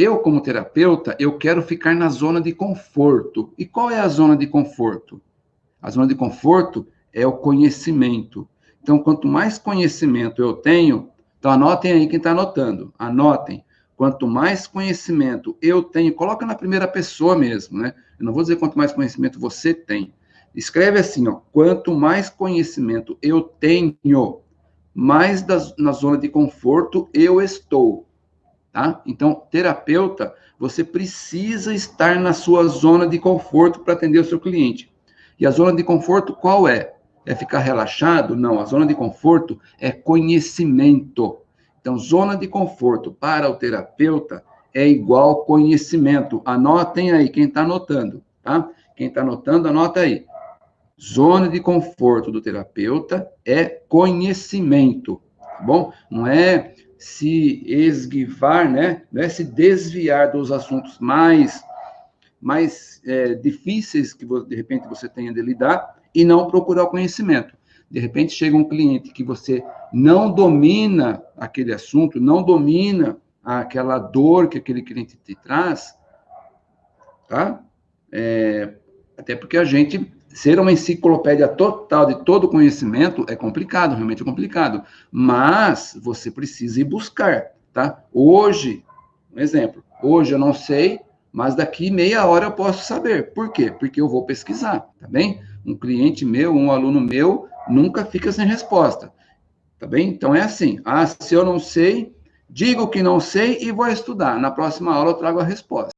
Eu, como terapeuta, eu quero ficar na zona de conforto. E qual é a zona de conforto? A zona de conforto é o conhecimento. Então, quanto mais conhecimento eu tenho, então anotem aí quem está anotando, anotem. Quanto mais conhecimento eu tenho, coloca na primeira pessoa mesmo, né? Eu não vou dizer quanto mais conhecimento você tem. Escreve assim, ó, quanto mais conhecimento eu tenho, mais das, na zona de conforto eu estou tá? Então, terapeuta, você precisa estar na sua zona de conforto para atender o seu cliente. E a zona de conforto qual é? É ficar relaxado? Não, a zona de conforto é conhecimento. Então, zona de conforto para o terapeuta é igual conhecimento. Anotem aí, quem está anotando, tá? Quem está anotando, anota aí. Zona de conforto do terapeuta é conhecimento, tá bom? Não é se esguivar, né? Não é se desviar dos assuntos mais, mais é, difíceis que de repente você tenha de lidar e não procurar o conhecimento. De repente chega um cliente que você não domina aquele assunto, não domina aquela dor que aquele cliente te traz, tá? É, até porque a gente ser uma enciclopédia total de todo conhecimento é complicado, realmente é complicado. Mas você precisa ir buscar, tá? Hoje, um exemplo, hoje eu não sei, mas daqui meia hora eu posso saber. Por quê? Porque eu vou pesquisar, tá bem? Um cliente meu, um aluno meu, nunca fica sem resposta, tá bem? Então é assim, ah, se eu não sei, digo que não sei e vou estudar. Na próxima aula eu trago a resposta.